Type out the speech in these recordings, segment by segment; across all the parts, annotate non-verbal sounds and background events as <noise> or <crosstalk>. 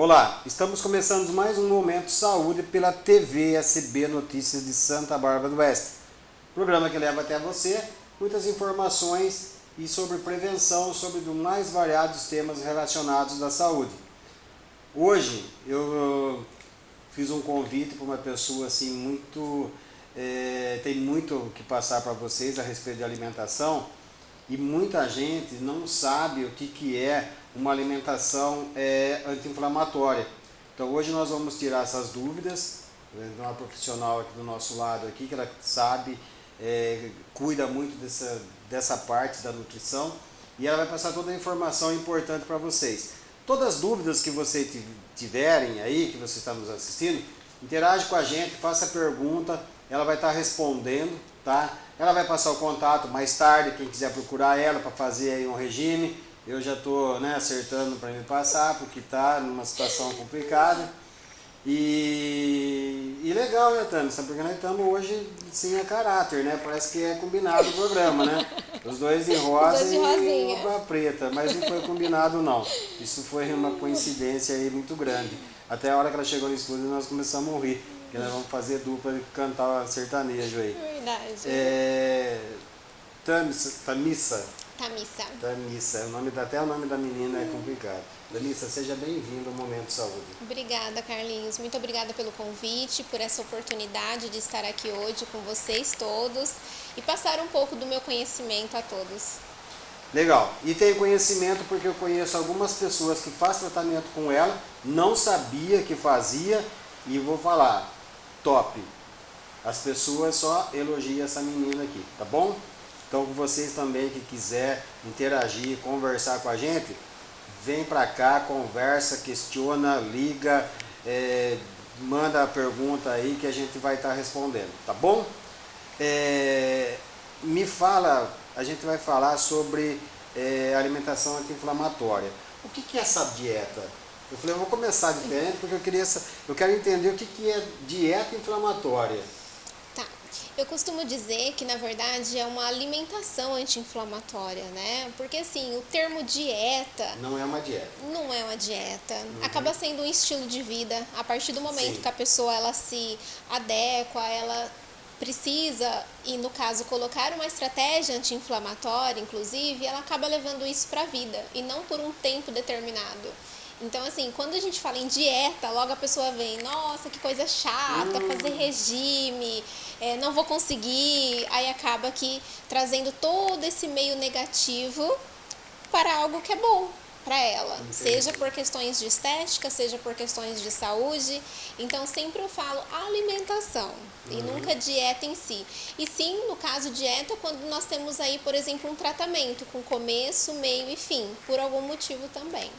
Olá, estamos começando mais um Momento Saúde pela TV SB Notícias de Santa Bárbara do Oeste. Programa que leva até você muitas informações e sobre prevenção, sobre os mais variados temas relacionados da saúde. Hoje eu fiz um convite para uma pessoa assim muito... É, tem muito que passar para vocês a respeito de alimentação e muita gente não sabe o que, que é uma alimentação é, anti-inflamatória. Então hoje nós vamos tirar essas dúvidas né, de uma profissional aqui do nosso lado aqui, que ela sabe, é, cuida muito dessa, dessa parte da nutrição e ela vai passar toda a informação importante para vocês. Todas as dúvidas que vocês tiverem aí, que você está nos assistindo, interage com a gente, faça pergunta, ela vai estar respondendo, tá? Ela vai passar o contato mais tarde, quem quiser procurar ela para fazer aí um regime, eu já estou né, acertando para me passar, porque está numa situação complicada. E, e legal, né, Tânia? Porque nós estamos hoje sim a caráter, né? Parece que é combinado o programa, né? Os dois de rosa dois de e uma preta, mas não foi combinado não. Isso foi uma coincidência aí muito grande. Até a hora que ela chegou no estúdio nós começamos a rir, que nós vamos fazer dupla e cantar sertanejo aí. Verdade. É... Tamissa, Tamissa Tamissa. Tamissa, o nome, até o nome da menina é complicado. Tamissa, seja bem-vindo ao Momento Saúde. Obrigada, Carlinhos. Muito obrigada pelo convite, por essa oportunidade de estar aqui hoje com vocês todos e passar um pouco do meu conhecimento a todos. Legal. E tem conhecimento porque eu conheço algumas pessoas que fazem tratamento com ela, não sabia que fazia e vou falar, top. As pessoas só elogiam essa menina aqui, tá bom? Então, vocês também que quiser interagir, conversar com a gente, vem para cá, conversa, questiona, liga, é, manda a pergunta aí que a gente vai estar tá respondendo, tá bom? É, me fala, a gente vai falar sobre é, alimentação anti-inflamatória. O que, que é essa dieta? Eu falei, eu vou começar diferente porque eu queria, eu quero entender o que, que é dieta inflamatória. Eu costumo dizer que, na verdade, é uma alimentação anti-inflamatória, né? Porque, assim, o termo dieta... Não é uma dieta. Não é uma dieta. Uhum. Acaba sendo um estilo de vida. A partir do momento Sim. que a pessoa, ela se adequa, ela precisa, e no caso, colocar uma estratégia anti-inflamatória, inclusive, ela acaba levando isso para a vida, e não por um tempo determinado. Então, assim, quando a gente fala em dieta, logo a pessoa vem, nossa, que coisa chata, hum. fazer regime, é, não vou conseguir. Aí acaba que trazendo todo esse meio negativo para algo que é bom para ela, Entendi. seja por questões de estética, seja por questões de saúde. Então sempre eu falo alimentação uhum. e nunca dieta em si. E sim, no caso dieta, quando nós temos aí, por exemplo, um tratamento com começo, meio e fim, por algum motivo também.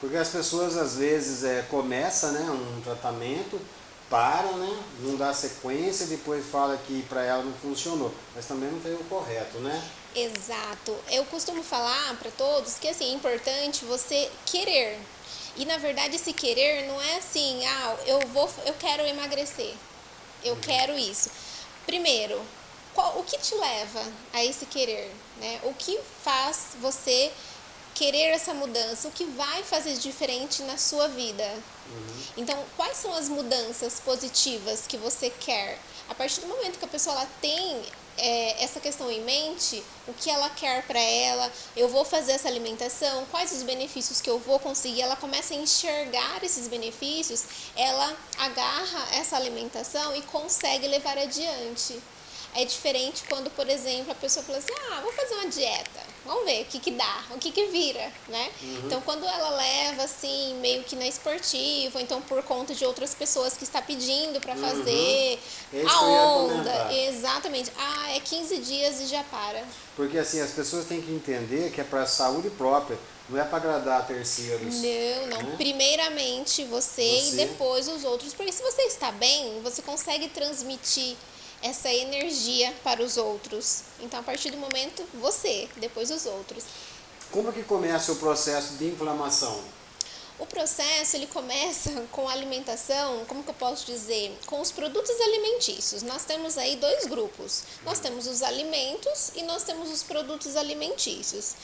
Porque as pessoas às vezes é, começam né, um tratamento, para, né, não dá sequência, depois fala que para ela não funcionou. Mas também não foi o correto, né? Exato. Eu costumo falar para todos que assim, é importante você querer. E na verdade esse querer não é assim, ah, eu vou, eu quero emagrecer. Eu uhum. quero isso. Primeiro, qual, o que te leva a esse querer? Né? O que faz você querer essa mudança, o que vai fazer diferente na sua vida. Uhum. Então, quais são as mudanças positivas que você quer? A partir do momento que a pessoa ela tem é, essa questão em mente, o que ela quer para ela, eu vou fazer essa alimentação, quais os benefícios que eu vou conseguir, ela começa a enxergar esses benefícios, ela agarra essa alimentação e consegue levar adiante. É diferente quando, por exemplo, a pessoa fala assim, ah, vou fazer uma dieta, vamos ver o que que dá, o que que vira, né? Uhum. Então, quando ela leva, assim, meio que na esportiva, ou então por conta de outras pessoas que está pedindo para uhum. fazer uhum. a onda, exatamente, ah, é 15 dias e já para. Porque, assim, as pessoas têm que entender que é para saúde própria, não é para agradar terceiros. Não, não. Né? Primeiramente você, você, e depois os outros. Porque se você está bem, você consegue transmitir essa energia para os outros. Então, a partir do momento, você, depois os outros. Como que começa o processo de inflamação? O processo ele começa <laughs> com a alimentação, como que eu posso dizer, com os produtos alimentícios. Nós temos aí dois grupos. Nós temos os alimentos e nós temos os produtos alimentícios.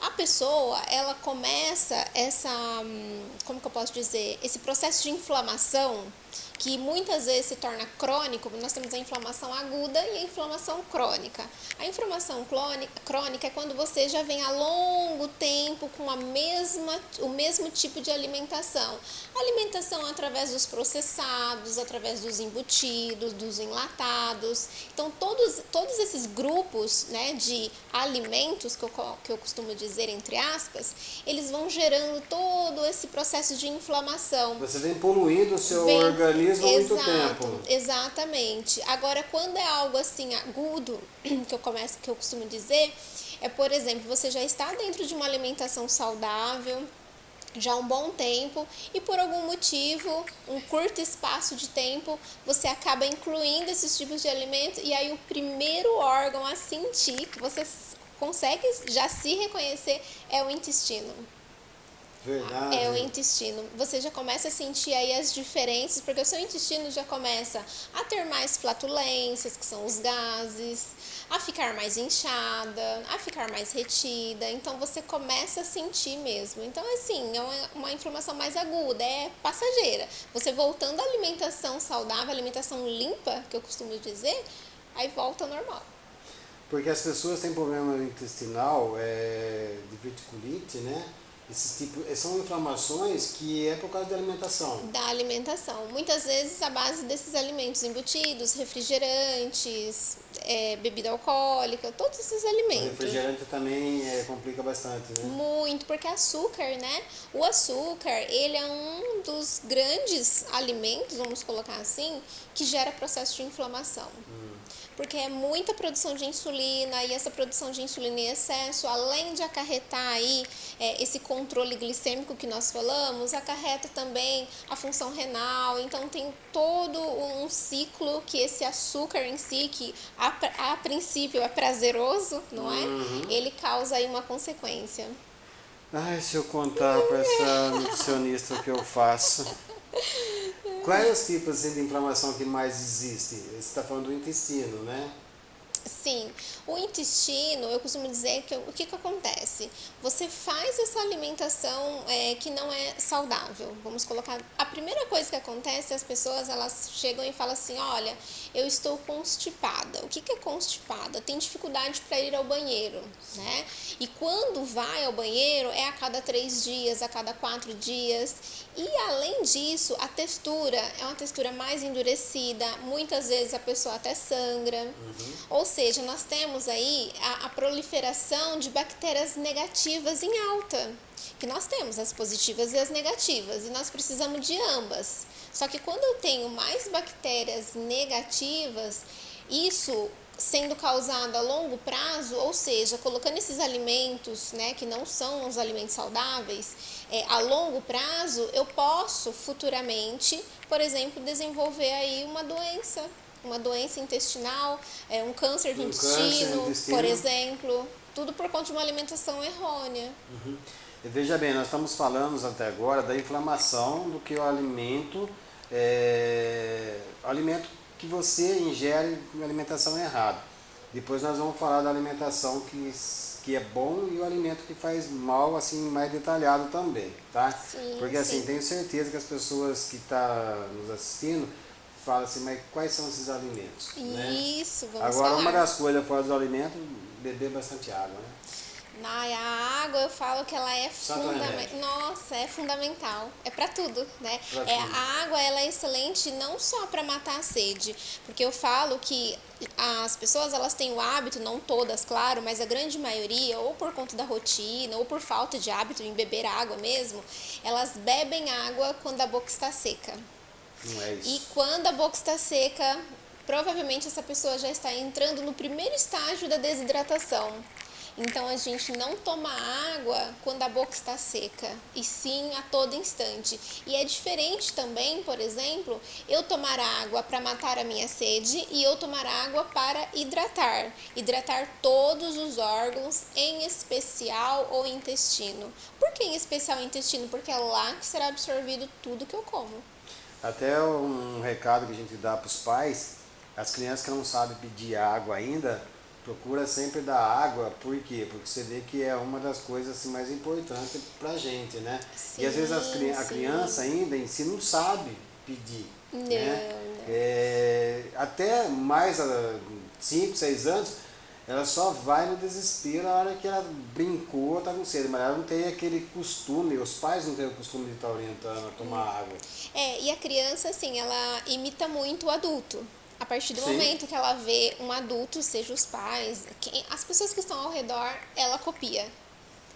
a pessoa, ela começa essa, hum, como que eu posso dizer, esse processo de inflamação que muitas vezes se torna crônico, nós temos a inflamação aguda e a inflamação crônica. A inflamação crônica é quando você já vem há longo tempo com a mesma, o mesmo tipo de alimentação. Alimentação através dos processados, através dos embutidos, dos enlatados. Então, todos, todos esses grupos né, de alimentos, que eu, que eu costumo dizer entre aspas, eles vão gerando todo esse processo de inflamação. Você vem poluindo o seu vem, organismo há muito tempo. Exatamente. Agora, quando é algo assim agudo, <clears throat> que eu começo, que eu costumo dizer, é por exemplo, você já está dentro de uma alimentação saudável, já há um bom tempo e por algum motivo, um curto espaço de tempo, você acaba incluindo esses tipos de alimento e aí o primeiro órgão a sentir que você consegue já se reconhecer é o intestino. Verdade. É o intestino. Você já começa a sentir aí as diferenças, porque o seu intestino já começa a ter mais flatulências, que são os gases, a ficar mais inchada, a ficar mais retida. Então você começa a sentir mesmo. Então, assim, é uma, uma inflamação mais aguda, é passageira. Você voltando à alimentação saudável, alimentação limpa, que eu costumo dizer, aí volta ao normal. Porque as pessoas têm problema intestinal, é, de verticulite, né? Esses tipos, são inflamações que é por causa da alimentação. Da alimentação. Muitas vezes a base desses alimentos embutidos, refrigerantes, é, bebida alcoólica, todos esses alimentos. O refrigerante também é, complica bastante, né? Muito, porque açúcar, né? O açúcar, ele é um dos grandes alimentos, vamos colocar assim, que gera processo de inflamação. Hum porque é muita produção de insulina e essa produção de insulina em excesso, além de acarretar aí é, esse controle glicêmico que nós falamos, acarreta também a função renal, então tem todo um ciclo que esse açúcar em si, que a, a princípio é prazeroso, não é? Uhum. Ele causa aí uma consequência. Ai, se eu contar para essa nutricionista o que eu faço. Quais os tipos de inflamação que mais existe? Você está falando do intestino, né? Sim, o intestino, eu costumo dizer que o que, que acontece? Você faz essa alimentação é, que não é saudável. Vamos colocar. A primeira coisa que acontece, as pessoas elas chegam e falam assim: olha, eu estou constipada. O que, que é constipada? Tem dificuldade para ir ao banheiro, né? E quando vai ao banheiro é a cada três dias, a cada quatro dias. E além disso, a textura é uma textura mais endurecida. Muitas vezes a pessoa até sangra. Uhum. Ou seja, nós temos aí a, a proliferação de bactérias negativas em alta que nós temos as positivas e as negativas, e nós precisamos de ambas. Só que quando eu tenho mais bactérias negativas, isso sendo causado a longo prazo, ou seja, colocando esses alimentos, né, que não são os alimentos saudáveis, é, a longo prazo, eu posso futuramente, por exemplo, desenvolver aí uma doença uma doença intestinal, é, um câncer de um intestino, câncer intestino, por exemplo, tudo por conta de uma alimentação errônea. Uhum. Veja bem, nós estamos falando até agora da inflamação do que o alimento, é, alimento que você ingere uma alimentação errada. Depois nós vamos falar da alimentação que, que é bom e o alimento que faz mal, assim, mais detalhado também, tá? Sim, Porque assim, sim. tenho certeza que as pessoas que estão tá nos assistindo fala assim, mas quais são esses alimentos? Né? Isso, né? vamos Agora, falar. uma das coisas fora do alimento, beber bastante água, né? Na a água eu falo que ela é fundamental. Nossa, é fundamental. É para tudo, né? Pra é tudo. a água ela é excelente não só para matar a sede, porque eu falo que as pessoas elas têm o hábito, não todas, claro, mas a grande maioria, ou por conta da rotina, ou por falta de hábito em beber água mesmo, elas bebem água quando a boca está seca. Não é isso. E quando a boca está seca, provavelmente essa pessoa já está entrando no primeiro estágio da desidratação. Então a gente não toma água quando a boca está seca, e sim a todo instante. E é diferente também, por exemplo, eu tomar água para matar a minha sede e eu tomar água para hidratar. Hidratar todos os órgãos, em especial o intestino. Por que em especial o intestino? Porque é lá que será absorvido tudo que eu como. Até um recado que a gente dá para os pais, as crianças que não sabem pedir água ainda, procura sempre dar água, por quê? Porque você vê que é uma das coisas assim, mais importantes pra gente, né? Sim, e às vezes as, a criança ainda em si não sabe pedir. Não, né? não. É, até mais 5, 6 anos, ela só vai no desespero a hora que ela brincou, tá com sede, mas ela não tem aquele costume, os pais não têm o costume de estar orientando a tomar água. É, e a criança, assim, ela imita muito o adulto. A partir do Sim. momento que ela vê um adulto, seja os pais, quem, as pessoas que estão ao redor, ela copia.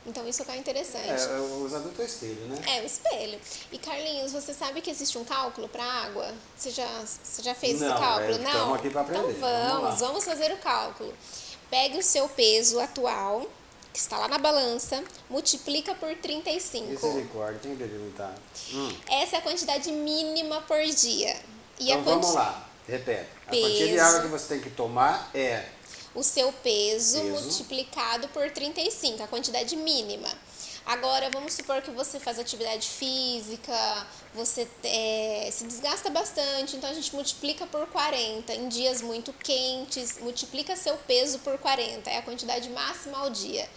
Então isso é interessante. É, os adultos é espelho, né? É, o espelho. E Carlinhos, você sabe que existe um cálculo para água? Você já, você já fez Não, esse cálculo? é, Não? tamo aqui pra aprender. Então Vamos vamos, vamos fazer o cálculo. Pegue o seu peso atual, que está lá na balança, multiplica por 35. Misericórdia, tem que delimitar. Hum. Essa é a quantidade mínima por dia. E Então vamos lá, repete. A quantia de água que você tem que tomar é o seu peso, Peso. multiplicado por 35, a quantidade mínima. Agora, vamos supor que você faz atividade física, você é, se desgasta bastante, então a gente multiplica por 40. Em dias muito quentes, multiplica seu peso por 40, é a quantidade máxima ao dia.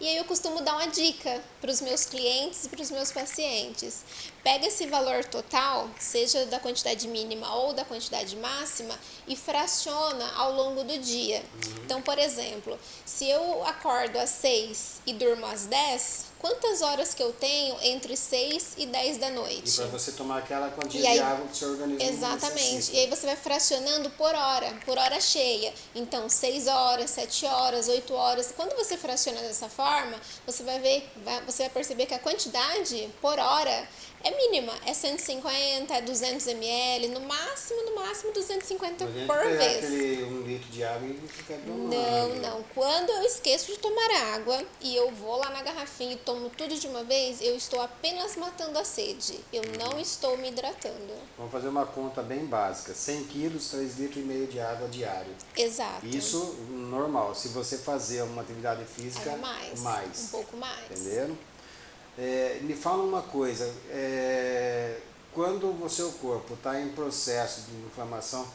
E aí eu costumo dar uma dica para os meus clientes e para os meus pacientes. Pega esse valor total, seja da quantidade mínima ou da quantidade máxima, e fraciona ao longo do dia. Então, por exemplo, se eu acordo às 6 e durmo às 10, quantas horas que eu tenho entre 6 e 10 da e noite? para você tomar aquela quantia E aí- de água que o seu organismo Exatamente. necessita. E aí você vai fracionando por hora, por hora cheia. Então, 6 horas, 7 horas, 8 horas. Quando você fraciona dessa forma, você vai ver, vai- você vai perceber que a quantidade por hora é mínima. É 150, é 200 ml, no máximo, no máximo 250 Não adianta por vez. aquele um litro de água e ficar tomando. Não, não. Quando eu esqueço de tomar água e eu vou lá na garrafinha e tomo tudo de uma vez, eu estou apenas matando a sede. Eu não estou me hidratando. Vamos fazer uma conta bem básica. 100 quilos, 3 litros e meio de água diário. Exato. Isso normal. Se você fazer uma atividade física, é mais, mais. Um pouco mais. Entenderam? É, me fala uma coisa, é, quando o seu corpo está em processo de inflamação,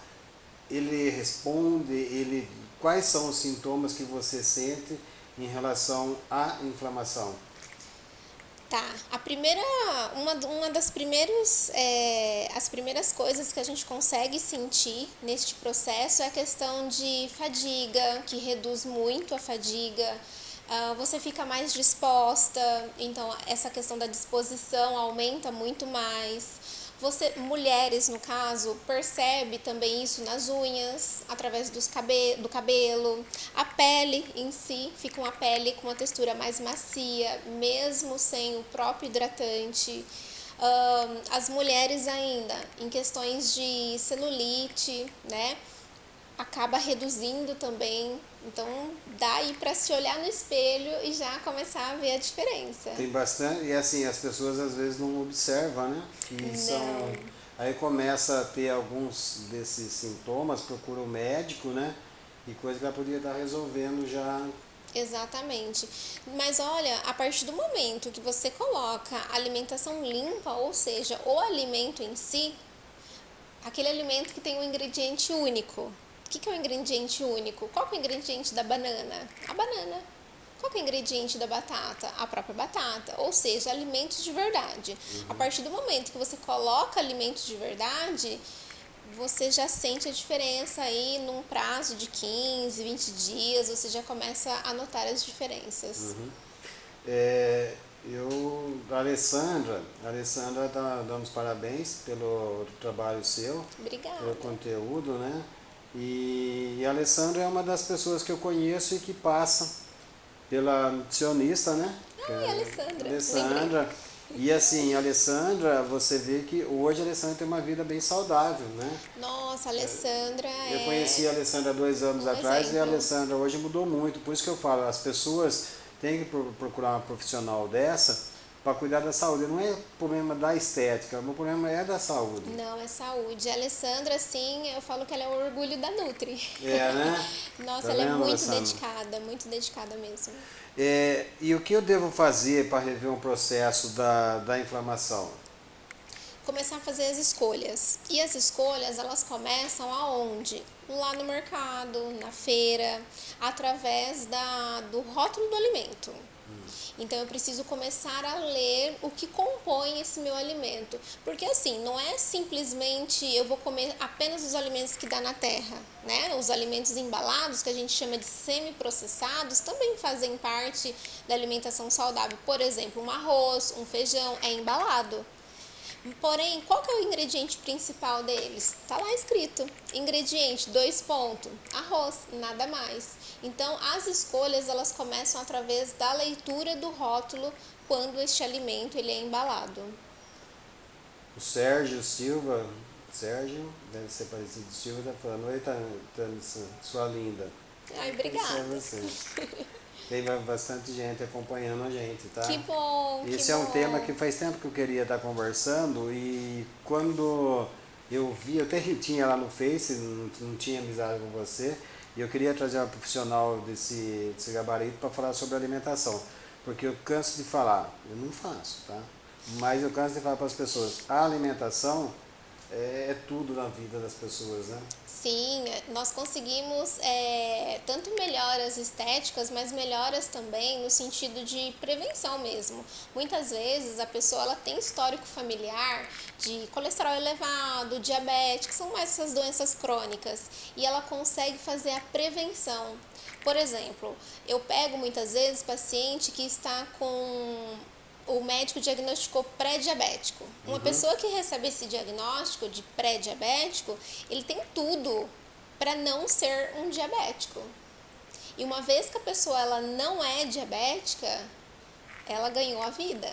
ele responde, ele, quais são os sintomas que você sente em relação à inflamação? Tá. A primeira, uma, uma das primeiros, é, as primeiras coisas que a gente consegue sentir neste processo é a questão de fadiga, que reduz muito a fadiga. Ah, você fica mais disposta, então essa questão da disposição aumenta muito mais. Você, mulheres no caso, percebe também isso nas unhas, através dos cabe do cabelo. A pele em si fica uma pele com uma textura mais macia, mesmo sem o próprio hidratante. Ahn, as mulheres ainda, em questões de celulite, né? Acaba reduzindo também. Então dá aí para se olhar no espelho e já começar a ver a diferença. Tem bastante, e assim, as pessoas às vezes não observam, né? Que são. Aí começa a ter alguns desses sintomas, procura o médico, né? E coisa que ela podia estar resolvendo já. Exatamente. Mas olha, a partir do momento que você coloca alimentação limpa, ou seja, o alimento em si, aquele alimento que tem um ingrediente único. O que que é o ingrediente único? Qual é o ingrediente da banana? A banana. Qual é o ingrediente da batata? A própria batata. Ou seja, alimentos de verdade. A partir do momento que você coloca alimentos de verdade, você já sente a diferença aí num prazo de 15, 20 dias, você já começa a notar as diferenças. É, eu, a Alessandra, a Alessandra tá dando os parabéns pelo trabalho seu, Obrigada. pelo conteúdo, né? E, e a Alessandra é uma das pessoas que eu conheço e que passa pela nutricionista, né? Ah, e a Alessandra, Alessandra. E assim, a Alessandra, você vê que hoje a Alessandra tem uma vida bem saudável, né? Nossa, a Alessandra Eu é... conheci a Alessandra dois anos um atrás e a exemplo. Alessandra hoje mudou muito. Por isso que eu falo, as pessoas têm que pro- procurar uma profissional dessa para cuidar da saúde. Não é problema da estética, o meu problema é da saúde. Não, é saúde. A Alessandra, sim, eu falo que ela é o orgulho da Nutri. É, né? <laughs> Nossa, Tá ela é vendo, muito Alessandra? dedicada, muito dedicada mesmo. É, e o que eu devo fazer para rever um processo da, da inflamação? começar a fazer as escolhas. E as escolhas, elas começam aonde? Lá no mercado, na feira, através da, do rótulo do alimento. Então eu preciso começar a ler o que compõe esse meu alimento. Porque assim, não é simplesmente eu vou comer apenas os alimentos que dá na terra, né? Os alimentos embalados, que a gente chama de semi-processados, também fazem parte da alimentação saudável. Por exemplo, um arroz, um feijão é embalado. Porém, qual que é o ingrediente principal deles? Está lá escrito. Ingrediente, dois pontos, arroz, nada mais. Então, as escolhas, elas começam através da leitura do rótulo quando este alimento ele é embalado. O Sérgio Silva, Sérgio, deve ser parecido Silva, está falando, oi, Tânia, sua linda. Ai, obrigada. Você. Tem bastante gente acompanhando a gente, tá? Que bom, Esse que é um bom. tema que faz tempo que eu queria estar conversando e quando eu vi, eu até tinha lá no Face, não, não tinha amizade com você, e eu queria trazer uma profissional desse, desse gabarito para falar sobre alimentação. Porque eu canso de falar, eu não faço, tá? Mas eu canso de falar para as pessoas, a alimentação é, é tudo na vida das pessoas, né? Sim, nós conseguimos é, tanto melhoras estéticas, mas melhoras também no sentido de prevenção mesmo. Muitas vezes a pessoa ela tem histórico familiar de colesterol elevado, diabetes, que são mais essas doenças crônicas, e ela consegue fazer a prevenção. Por exemplo, eu pego muitas vezes paciente que está com o médico diagnosticou pré-diabético. Uma Uhum. pessoa que recebe esse diagnóstico de pré-diabético, ele tem tudo para não ser um diabético. E uma vez que a pessoa ela não é diabética, ela ganhou a vida.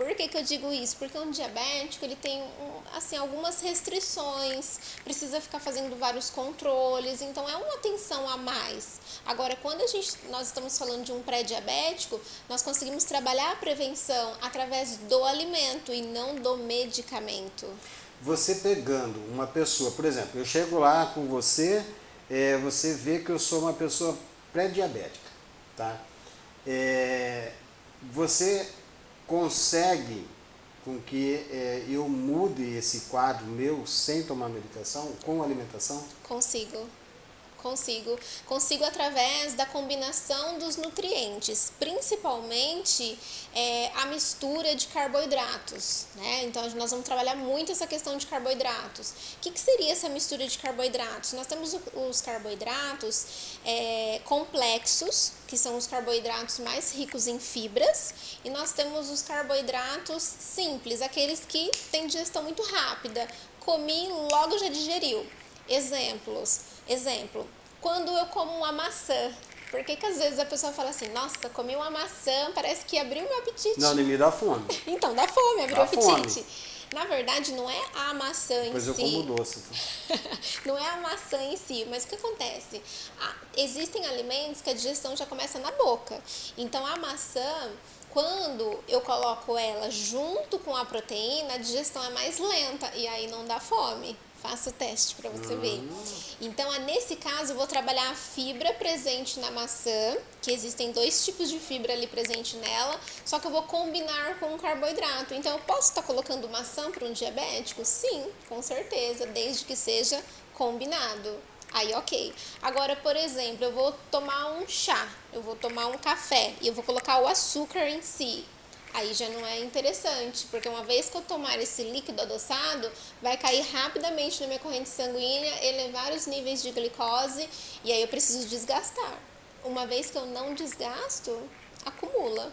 Por que, que eu digo isso? Porque um diabético ele tem um, assim algumas restrições, precisa ficar fazendo vários controles, então é uma atenção a mais. Agora, quando a gente, nós estamos falando de um pré-diabético, nós conseguimos trabalhar a prevenção através do alimento e não do medicamento. Você pegando uma pessoa, por exemplo, eu chego lá com você, é, você vê que eu sou uma pessoa pré-diabética, tá? É, você consegue com que é, eu mude esse quadro meu sem tomar medicação, com alimentação? Consigo. Consigo. Consigo através da combinação dos nutrientes, principalmente é, a mistura de carboidratos. Né? Então, nós vamos trabalhar muito essa questão de carboidratos. O que, que seria essa mistura de carboidratos? Nós temos os carboidratos é, complexos, que são os carboidratos mais ricos em fibras, e nós temos os carboidratos simples, aqueles que têm digestão muito rápida. Comi, logo já digeriu. Exemplos. Exemplo, quando eu como uma maçã, por que, que às vezes a pessoa fala assim, nossa, comi uma maçã, parece que abriu meu apetite. Não, nem me dá fome. <laughs> Então, dá fome, abriu Dá o apetite. fome. Na verdade, não é a maçã em Pois eu si. como doce. Tá? <laughs> não é a maçã em si, mas o que acontece? Existem alimentos que a digestão já começa na boca. Então, a maçã, quando eu coloco ela junto com a proteína, a digestão é mais lenta e aí não dá fome. Faça o teste para você ver. Então, é nesse caso, eu vou trabalhar a fibra presente na maçã, que existem dois tipos de fibra ali presente nela, só que eu vou combinar com um carboidrato. Então, eu posso estar colocando maçã para um diabético? Sim, com certeza, desde que seja combinado. Aí, ok. Agora, por exemplo, eu vou tomar um chá, eu vou tomar um café e eu vou colocar o açúcar em si. Aí já não é interessante, porque uma vez que eu tomar esse líquido adoçado, vai cair rapidamente na minha corrente sanguínea, elevar os níveis de glicose e aí eu preciso desgastar. Uma vez que eu não desgasto, acumula.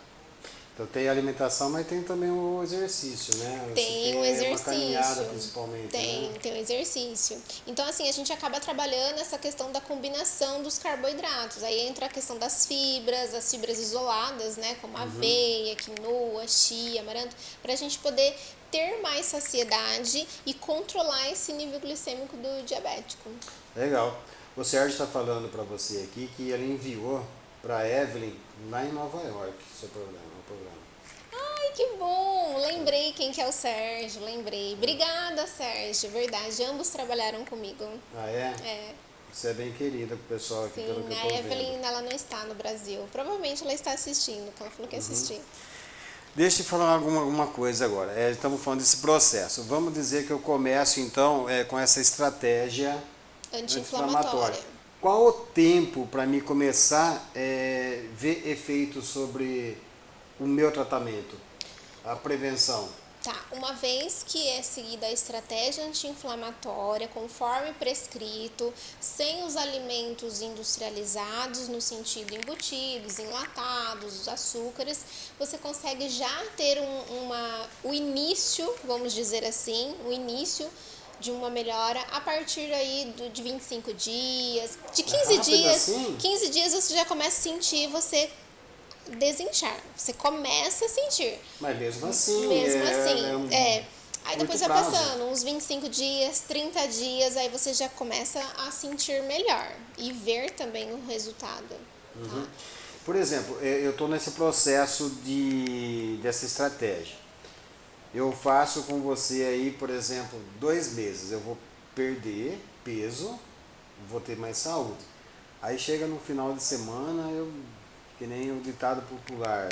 Então tem alimentação, mas tem também o exercício, né? Tem o Uma exercício. caminhada principalmente. Tem, Né? tem o exercício. Então, assim, a gente acaba trabalhando essa questão da combinação dos carboidratos. Aí entra a questão das fibras, as fibras isoladas, né? Como a aveia, quinoa, chia, amaranto, para a gente poder ter mais saciedade e controlar esse nível glicêmico do diabético. Legal. O Sérgio está falando para você aqui que ele enviou para Evelyn lá em Nova York seu programa. Ai, que bom! Lembrei quem que é o Sérgio, lembrei. Obrigada, Sérgio, verdade. Ambos trabalharam comigo. Ah, é? É. Você é bem querida com o pessoal aqui, pelo que Sim, eu a tô Evelyn vendo. ela não está no Brasil. Provavelmente ela está assistindo, que ela falou que ia assistir. Deixa eu falar alguma, alguma coisa agora. É, estamos falando desse processo. Vamos dizer que eu começo então é, com essa estratégia Anti-inflamatória. Qual o tempo para me começar a é, ver efeitos sobre o meu tratamento, a prevenção? Tá, uma vez que é seguida a estratégia anti-inflamatória, conforme prescrito, sem os alimentos industrializados, no sentido embutidos, enlatados, os açúcares, você consegue já ter um, uma, o início, vamos dizer assim, o início de uma melhora a partir aí do, de 25 dias, de 15 é dias, assim? 15 dias você já começa a sentir você desinchar. Você começa a sentir. Mas mesmo assim. Mesmo é, assim, é, um é. Aí depois vai prazo. passando uns 25 dias, 30 dias, aí você já começa a sentir melhor e ver também o resultado. Uhum. Por exemplo, é, eu estou nesse processo de, dessa estratégia. Eu faço com você aí, por exemplo, dois meses. Eu vou perder peso, vou ter mais saúde. Aí chega no final de semana, eu que nem o ditado popular,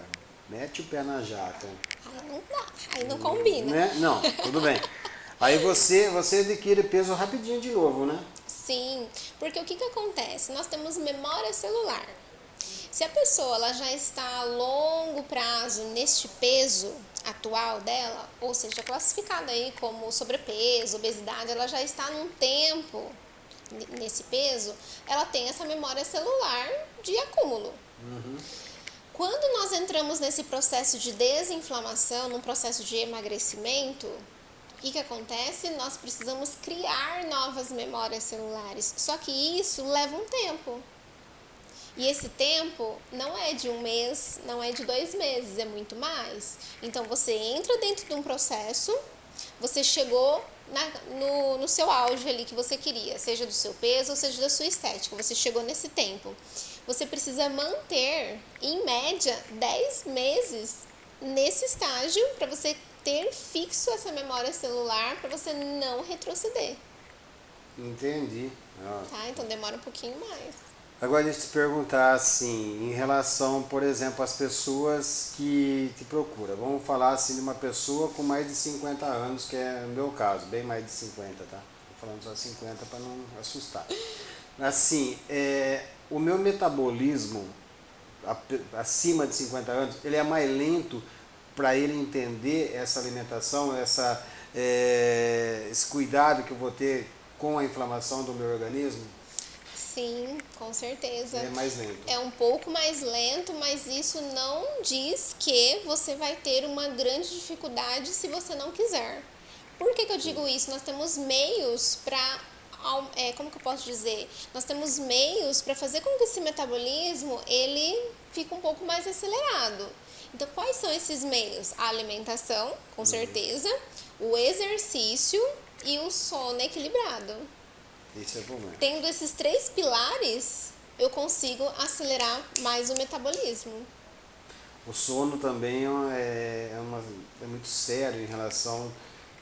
mete o pé na jaca. Aí não dá, aí não combina. Né? Não, tudo bem. Aí você, você adquire peso rapidinho de novo, né? Sim, porque o que, que acontece? Nós temos memória celular. Se a pessoa ela já está a longo prazo neste peso atual dela, ou seja, classificada aí como sobrepeso, obesidade, ela já está num tempo nesse peso, ela tem essa memória celular de acúmulo. Quando nós entramos nesse processo de desinflamação, num processo de emagrecimento, o que, que acontece? Nós precisamos criar novas memórias celulares. Só que isso leva um tempo. E esse tempo não é de um mês, não é de dois meses, é muito mais. Então você entra dentro de um processo, você chegou na, no, no seu auge ali que você queria, seja do seu peso ou seja da sua estética, você chegou nesse tempo você precisa manter, em média, 10 meses nesse estágio para você ter fixo essa memória celular para você não retroceder. Entendi. Tá? Então demora um pouquinho mais. Agora deixa eu te perguntar assim, em relação, por exemplo, às pessoas que te procuram. Vamos falar assim de uma pessoa com mais de 50 anos, que é o meu caso, bem mais de 50, tá? Tô falando só 50 para não assustar. Assim, é, o meu metabolismo acima de 50 anos, ele é mais lento para ele entender essa alimentação, essa, é, esse cuidado que eu vou ter com a inflamação do meu organismo? Sim, com certeza. É mais lento. É um pouco mais lento, mas isso não diz que você vai ter uma grande dificuldade se você não quiser. Por que, que eu digo isso? Nós temos meios para é, como que eu posso dizer? Nós temos meios para fazer com que esse metabolismo ele fique um pouco mais acelerado. Então, quais são esses meios? A alimentação, com uhum. certeza, o exercício e o sono equilibrado. Isso é bom. Tendo esses três pilares, eu consigo acelerar mais o metabolismo. O sono também é, é, uma, é muito sério em relação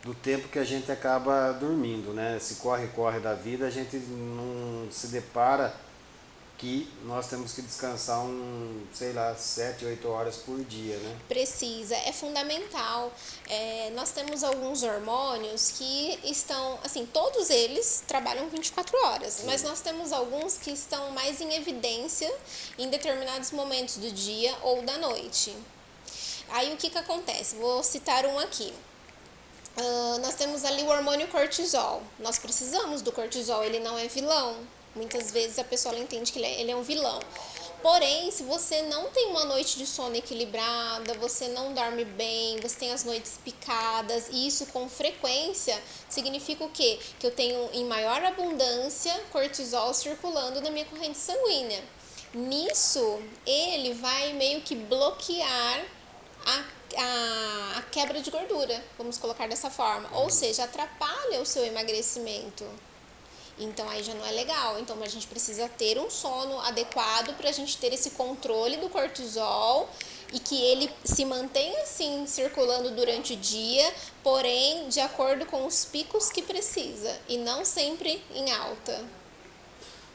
do tempo que a gente acaba dormindo, né? Esse corre-corre da vida, a gente não se depara que nós temos que descansar um, sei lá, 7, 8 horas por dia, né? Precisa, é fundamental. É, nós temos alguns hormônios que estão, assim, todos eles trabalham 24 horas, Sim. mas nós temos alguns que estão mais em evidência em determinados momentos do dia ou da noite. Aí o que que acontece? Vou citar um aqui. Uh, nós temos ali o hormônio cortisol. Nós precisamos do cortisol, ele não é vilão. Muitas vezes a pessoa entende que ele é, ele é um vilão. Porém, se você não tem uma noite de sono equilibrada, você não dorme bem, você tem as noites picadas, e isso com frequência significa o quê? Que eu tenho em maior abundância cortisol circulando na minha corrente sanguínea. Nisso, ele vai meio que bloquear a a, a quebra de gordura, vamos colocar dessa forma. Ou seja, atrapalha o seu emagrecimento. Então aí já não é legal. Então a gente precisa ter um sono adequado para a gente ter esse controle do cortisol e que ele se mantenha assim circulando durante o dia, porém de acordo com os picos que precisa e não sempre em alta.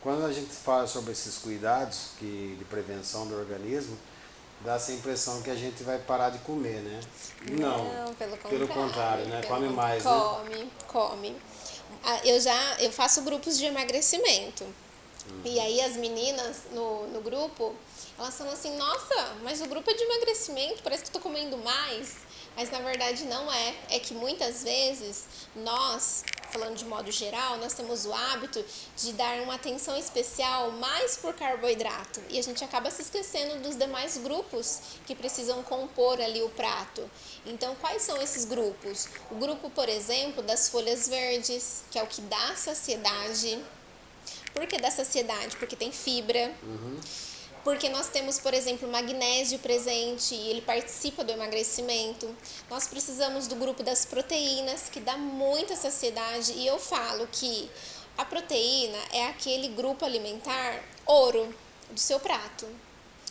Quando a gente fala sobre esses cuidados que, de prevenção do organismo, dá essa impressão que a gente vai parar de comer, né? Não, Não pelo contrário. Pelo contrário, né? Pelo come mais, come, né? Come, come. Ah, eu já eu faço grupos de emagrecimento. Uhum. E aí as meninas no, no grupo, elas falam assim, nossa, mas o grupo é de emagrecimento, parece que estou comendo mais. Mas na verdade não é. É que muitas vezes nós, falando de modo geral, nós temos o hábito de dar uma atenção especial mais por carboidrato. E a gente acaba se esquecendo dos demais grupos que precisam compor ali o prato. Então, quais são esses grupos? O grupo, por exemplo, das folhas verdes, que é o que dá saciedade. Por que dá saciedade? Porque tem fibra. Uhum porque nós temos, por exemplo, magnésio presente e ele participa do emagrecimento. Nós precisamos do grupo das proteínas, que dá muita saciedade, e eu falo que a proteína é aquele grupo alimentar ouro do seu prato.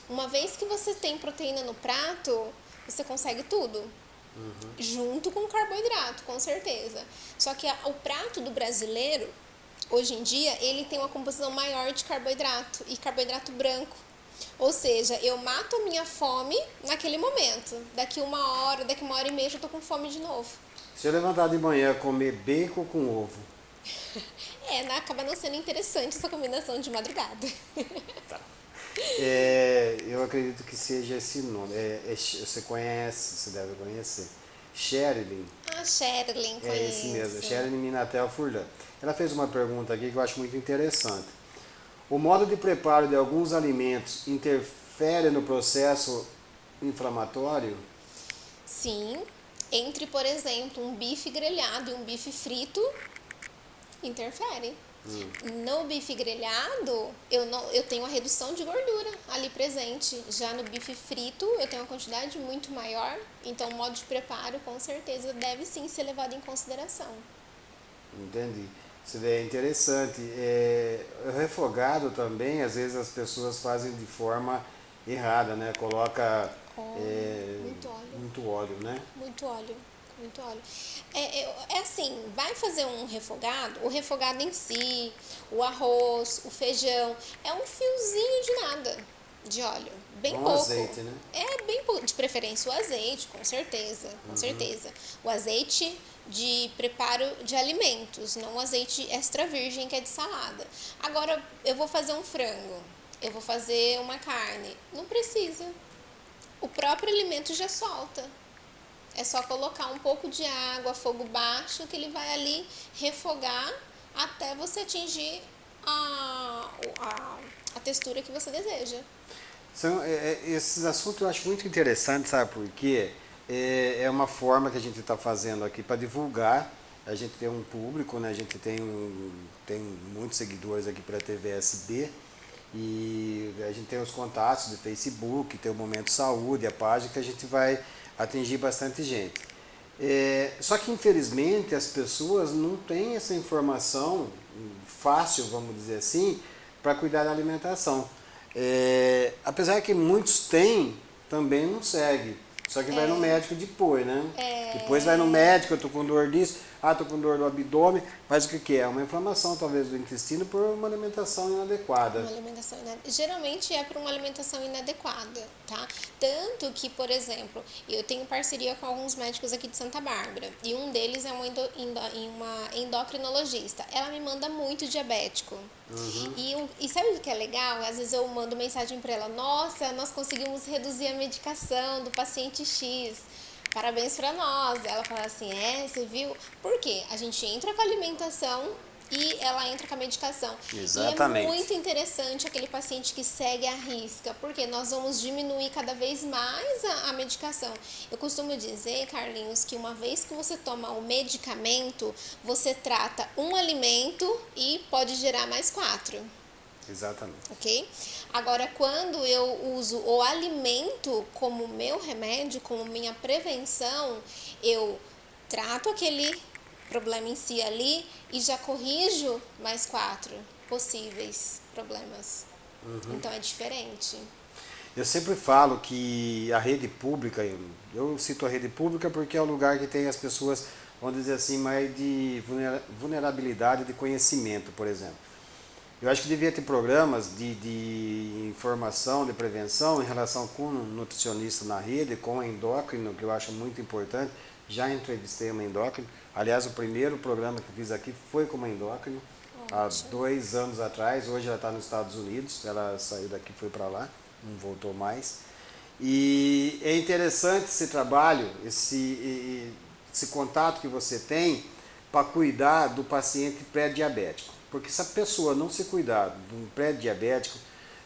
Uma vez que você tem proteína no prato, você consegue tudo. Uhum. Junto com carboidrato, com certeza. Só que a, o prato do brasileiro, hoje em dia, ele tem uma composição maior de carboidrato e carboidrato branco. Ou seja, eu mato a minha fome naquele momento. Daqui uma hora, daqui uma hora e meia, eu tô com fome de novo. Se eu levantar de manhã comer bacon com ovo. <laughs> é, né? acaba não sendo interessante essa combinação de madrugada. <laughs> tá. É, eu acredito que seja esse nome. É, é, você conhece, você deve conhecer. Sherilyn. Ah, Sherilyn, conheço. É esse mesmo, Sherilyn Minatel Furlan. Ela fez uma pergunta aqui que eu acho muito interessante. O modo de preparo de alguns alimentos interfere no processo inflamatório? Sim. Entre, por exemplo, um bife grelhado e um bife frito, interfere. Hum. No bife grelhado, eu, não, eu tenho a redução de gordura ali presente. Já no bife frito, eu tenho uma quantidade muito maior. Então, o modo de preparo, com certeza, deve sim ser levado em consideração. Entendi. Isso é interessante. É, o refogado também, às vezes as pessoas fazem de forma errada, né? Coloca é, muito óleo. Muito óleo, né? Muito óleo. Muito óleo. É, é, é, assim, vai fazer um refogado, o refogado em si, o arroz, o feijão, é um fiozinho de nada de óleo. Bem Com pouco. azeite, né? É bem pouco. De preferência o azeite, com certeza. Com uhum. certeza. O azeite de preparo de alimentos, não azeite extra virgem que é de salada. Agora, eu vou fazer um frango, eu vou fazer uma carne. Não precisa. O próprio alimento já solta. É só colocar um pouco de água, fogo baixo, que ele vai ali refogar até você atingir a, a, a textura que você deseja. São, é, é, esses assuntos eu acho muito interessantes, sabe por quê? É, é uma forma que a gente está fazendo aqui para divulgar. A gente tem um público, né? a gente tem, um, tem muitos seguidores aqui para a TVSB e a gente tem os contatos do Facebook, tem o Momento Saúde, a página que a gente vai atingir bastante gente. É, só que infelizmente as pessoas não têm essa informação fácil, vamos dizer assim, para cuidar da alimentação. É, apesar que muitos têm, também não segue. Só que é. vai no é. médico depois, né? É. Depois vai no médico, eu tô com dor disso, ah, tô com dor do abdômen, mas o que, que é? Uma inflamação talvez do intestino por uma alimentação inadequada. Uma alimentação inadequada. Geralmente é por uma alimentação inadequada, tá? Tanto que, por exemplo, eu tenho parceria com alguns médicos aqui de Santa Bárbara e um deles é uma, endo, uma endocrinologista. Ela me manda muito diabético. Uhum. E, e sabe o que é legal? Às vezes eu mando mensagem para ela: Nossa, nós conseguimos reduzir a medicação do paciente X. Parabéns para nós. Ela fala assim: É, você viu? Por quê? A gente entra com a alimentação e ela entra com a medicação. Exatamente. E é muito interessante aquele paciente que segue a risca, porque nós vamos diminuir cada vez mais a, a, medicação. Eu costumo dizer, Carlinhos, que uma vez que você toma o medicamento, você trata um alimento e pode gerar mais quatro. Exatamente. Ok? Agora, quando eu uso o alimento como meu remédio, como minha prevenção, eu trato aquele problema em si ali e já corrijo mais quatro possíveis problemas. Uhum. Então é diferente. Eu sempre falo que a rede pública, eu cito a rede pública porque é o lugar que tem as pessoas, vamos dizer assim, mais de vulnerabilidade de conhecimento, por exemplo. Eu acho que devia ter programas de, de informação, de prevenção em relação com nutricionista na rede, com endócrino, que eu acho muito importante. Já entrevistei uma endócrino. Aliás, o primeiro programa que fiz aqui foi com uma endócrino, há dois anos atrás. Hoje ela está nos Estados Unidos, ela saiu daqui e foi para lá, não voltou mais. E é interessante esse trabalho, esse, esse contato que você tem para cuidar do paciente pré-diabético. Porque se a pessoa não se cuidar de um pré-diabético,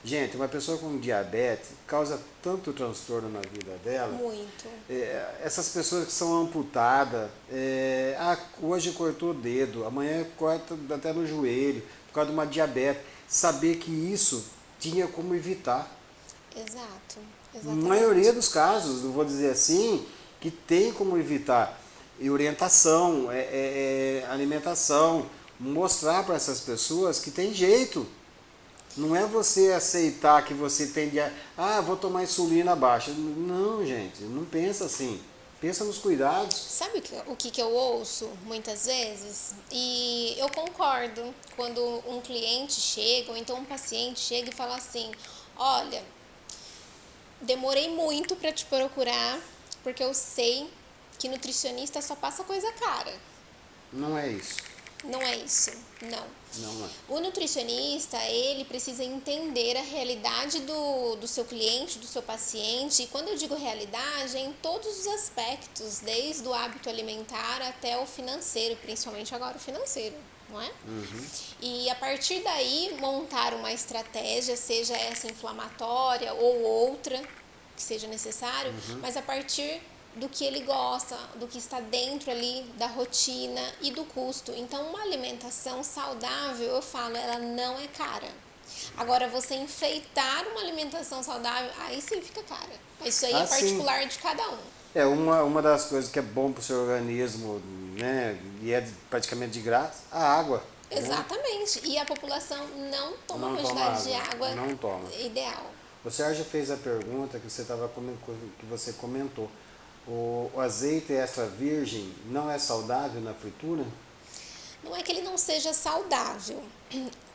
gente, uma pessoa com diabetes causa tanto transtorno na vida dela. Muito. É, essas pessoas que são amputadas, é, ah, hoje cortou o dedo, amanhã corta até no joelho, por causa de uma diabetes. Saber que isso tinha como evitar. Exato. Na maioria dos casos, não vou dizer assim, que tem como evitar. E orientação, é, é, é alimentação, mostrar para essas pessoas que tem jeito. Não é você aceitar que você tem de. Ah, vou tomar insulina baixa. Não, gente, não pensa assim. Pensa nos cuidados. Sabe o que, que eu ouço muitas vezes? E eu concordo quando um cliente chega, ou então um paciente chega e fala assim: Olha, demorei muito para te procurar, porque eu sei que nutricionista só passa coisa cara. Não é isso. Não é isso, não. Não é. O nutricionista, ele precisa entender a realidade do, do seu cliente, do seu paciente. E quando eu digo realidade, é em todos os aspectos, desde o hábito alimentar até o financeiro, principalmente agora o financeiro, não é? Uhum. E a partir daí, montar uma estratégia, seja essa inflamatória ou outra, que seja necessário, Uhum. mas a partir do que ele gosta, do que está dentro ali da rotina e do custo. Então, uma alimentação saudável, eu falo, ela não é cara. Agora, você enfeitar uma alimentação saudável, aí sim fica cara. Isso aí Ah, é sim. particular de cada um. É uma, uma das coisas que é bom para o seu organismo, né? E é praticamente de graça, a água. né? Exatamente. E a população não toma Não a toma quantidade de água, água não toma. ideal. O Sérgio fez a pergunta que você tava que você comentou. O, azeite extra virgem não é saudável na fritura? Não é que ele não seja saudável.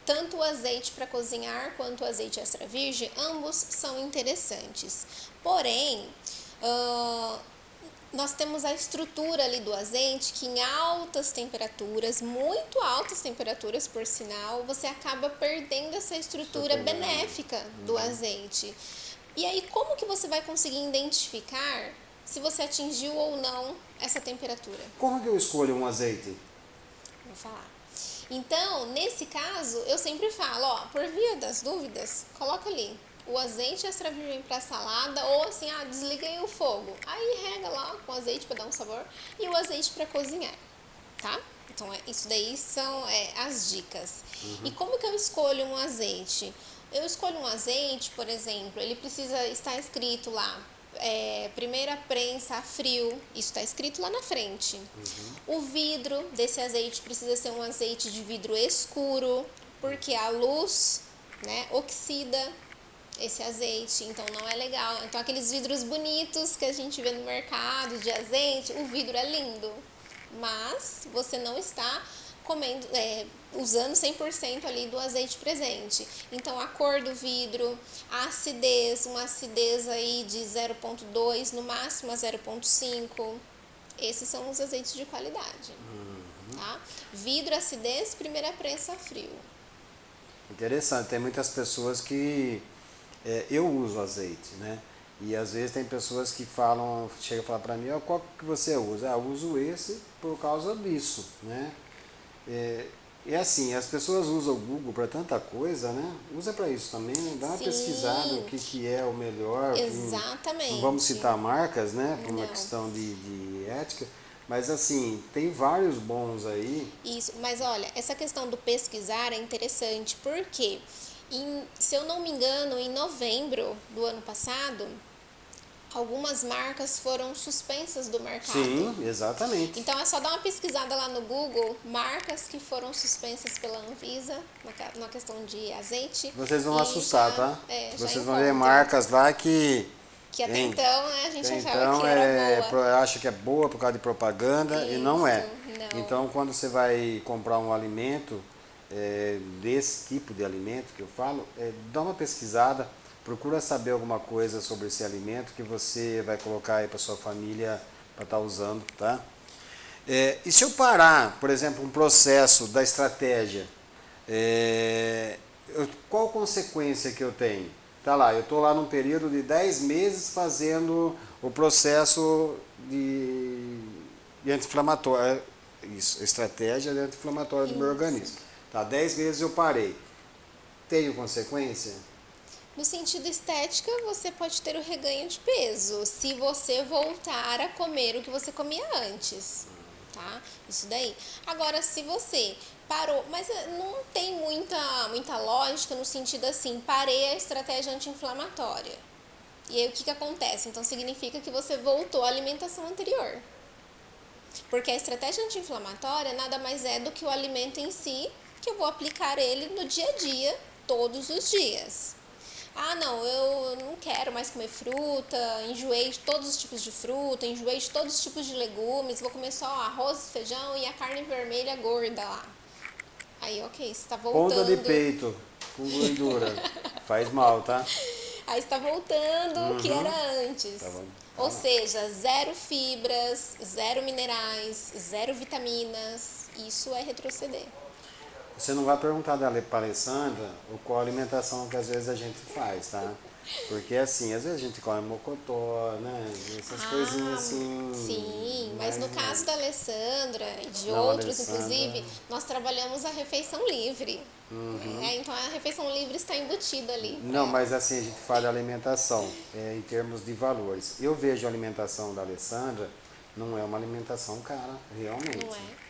Tanto o azeite para cozinhar quanto o azeite extra virgem, ambos são interessantes. Porém, ah, nós temos a estrutura ali do azeite que em altas temperaturas, muito altas temperaturas por sinal, você acaba perdendo essa estrutura benéfica do azeite. E aí, como que você vai conseguir identificar se você atingiu ou não essa temperatura? Como que eu escolho um azeite? Vou falar. Então, nesse caso, eu sempre falo, ó, por via das dúvidas, coloca ali o azeite extra virgem para salada ou assim, ah, desliguei o fogo. Aí rega lá com azeite para dar um sabor e o azeite para cozinhar, tá? Então, é, isso daí são é, as dicas. E como que eu escolho um azeite? Eu escolho um azeite, por exemplo, ele precisa estar escrito lá, é, primeira prensa a frio, isso está escrito lá na frente. O vidro desse azeite precisa ser um azeite de vidro escuro, porque a luz né, oxida esse azeite, então não é legal. Então aqueles vidros bonitos que a gente vê no mercado de azeite, o vidro é lindo, mas você não está comendo, é, usando 100% ali do azeite presente. Então a cor do vidro, a acidez, uma acidez aí de 0.2, no máximo a 0.5. Esses são os azeites de qualidade. Tá? Vidro, acidez, primeira prensa frio. Interessante, tem muitas pessoas que é, eu uso azeite, né? E às vezes tem pessoas que falam, chega a falar para mim, ó, qual que você usa? Ah, eu uso esse por causa disso, né? É, e assim, as pessoas usam o Google para tanta coisa, né? Usa para isso também, né? dá uma Sim. pesquisada o que, que é o melhor. Exatamente. Não vamos citar marcas, né? Por uma Não. questão de, de ética. Mas assim, tem vários bons aí. Isso, mas olha, essa questão do pesquisar é interessante, porque, em- se eu não me engano, em novembro do ano passado, algumas marcas foram suspensas do mercado. Sim, exatamente. Então é só dar uma pesquisada lá no Google, marcas que foram suspensas pela Anvisa na, questão de azeite. Vocês vão assustar, já- tá? é, Vocês vão ver marcas lá que Que até Hein? então né, a gente achava então que é, boa. acha que é boa por causa de propaganda e não é. Isso, não. Então quando você vai comprar um alimento, é, desse tipo de alimento que eu falo, é, dá uma pesquisada, procura saber alguma coisa sobre esse alimento que você vai colocar aí para sua família para estar tá usando, tá? É, e se eu parar, por exemplo, um processo da estratégia, é, eu, qual consequência que eu tenho? Tá lá, eu estou lá num período de 10 meses fazendo o processo de, de anti-inflamatório, é, isso, estratégia de anti-inflamatória do meu organismo. Tá, 10 meses eu parei. Tenho consequência? No sentido estética, você pode ter o reganho de peso se você voltar a comer o que você comia antes, tá? Isso daí. Agora, se você parou, mas eh, não tem muita, muita lógica no sentido assim, parei a estratégia anti-inflamatória. E aí o que, que acontece? Então significa que você voltou à alimentação anterior. Porque a estratégia anti-inflamatória nada mais é do que o alimento em si, que eu vou aplicar ele no dia a dia, todos os dias. Ah, não, eu não quero mais comer fruta, enjoei de todos os tipos de fruta, enjoei de todos os tipos de legumes, vou comer só arroz, feijão e a carne vermelha gorda lá. Aí, ok, você tá voltando. Ponta de peito com gordura. <laughs> Faz mal, tá? Aí está voltando uhum. o que uhum. era antes. Tá bom. Tá Ou seja, zero fibras, zero minerais, zero vitaminas. Isso é retroceder. Você não vai perguntar da Alessandra qual alimentação que às vezes a gente faz, tá? Porque assim, às vezes a gente come mocotó, né? Essas ah, coisinhas assim. Sim, mas, no caso da Alessandra e de não, outros, Alessandra... inclusive, nós trabalhamos a refeição livre. Uhum. É, então a refeição livre está embutida ali. Não, mas assim, a gente fala alimentação, é, em termos de valores. Eu vejo a alimentação da Alessandra, não é uma alimentação cara, realmente. Não é